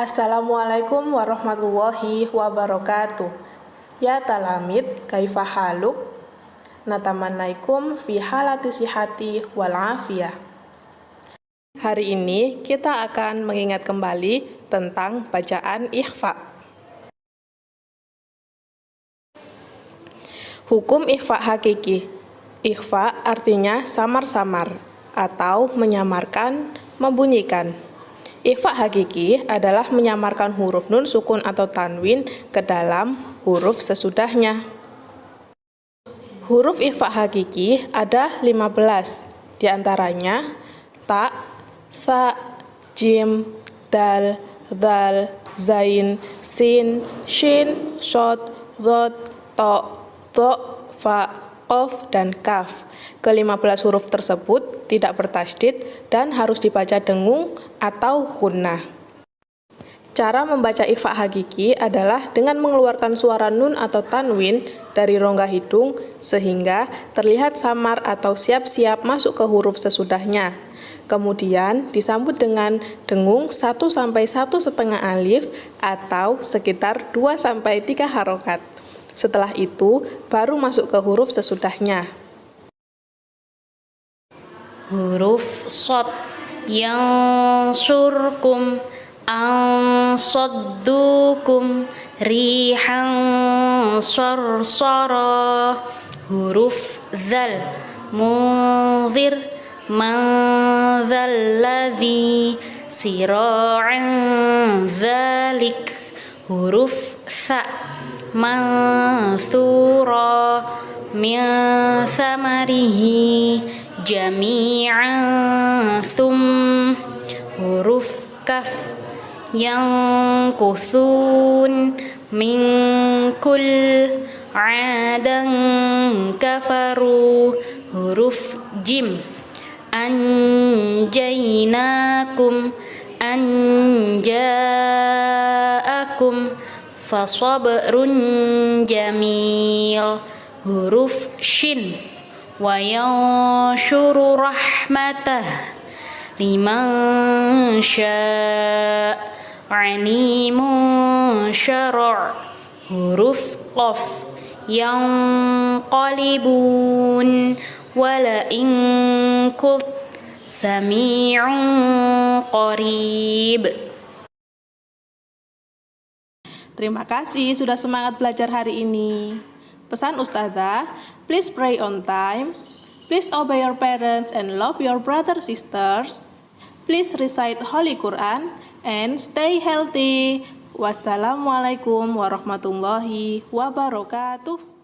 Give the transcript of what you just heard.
Assalamualaikum warahmatullahi wabarakatuh. Ya talamid, kaifa haluk? Natamannaikum fi halati sihati wal afiyah. Hari ini kita akan mengingat kembali tentang bacaan ikhfa. Hukum ikhfa hakiki. Ikhfa artinya samar-samar atau menyamarkan, membunyikan. Ikhfa hakiki adalah menyamarkan huruf nun sukun atau tanwin ke dalam huruf sesudahnya. Huruf ikhfa hakiki ada 15, di antaranya ta, fa, jim, dal, dal, zain, sin, shin, shot, dhot, to, to, fa, qaf, dan kaf. Ke-15 huruf tersebut tidak bertasdid dan harus dibaca dengung atau gunnah. Cara membaca ikhfa hakiki adalah dengan mengeluarkan suara nun atau tanwin dari rongga hidung sehingga terlihat samar atau siap-siap masuk ke huruf sesudahnya. Kemudian disambut dengan dengung 1 sampai 1 setengah alif atau sekitar 2 sampai 3 harokat. Setelah itu baru masuk ke huruf sesudahnya. Huruf sod. Yang surkum ansaddukum rihan sarsara huruf zal. Munzir man zalladhi zalik huruf sa mansura min samarihi jami'an thum huruf kaf yang kusun min kul adan kafaru huruf jim. Anjainakum anja'akum fasabrun jamil. Huruf shin. Wa yanshuru rahmatah. Liman sya' alimun syara' huruf qaf. Yang qalibun wala in sami'un qarib Terima kasih sudah semangat belajar hari ini. Pesan Ustazah, please pray on time, please obey your parents and love your brother sisters, please recite Holy Quran, and stay healthy. Wassalamualaikum warahmatullahi wabarakatuh.